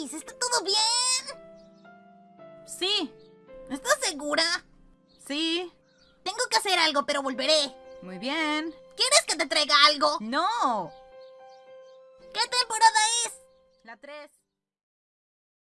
¿está todo bien? Sí, ¿Estás segura? sí. Tengo que hacer algo, pero volveré. Muy bien. ¿Quieres que te traiga algo? No. ¿Qué temporada es? La 3.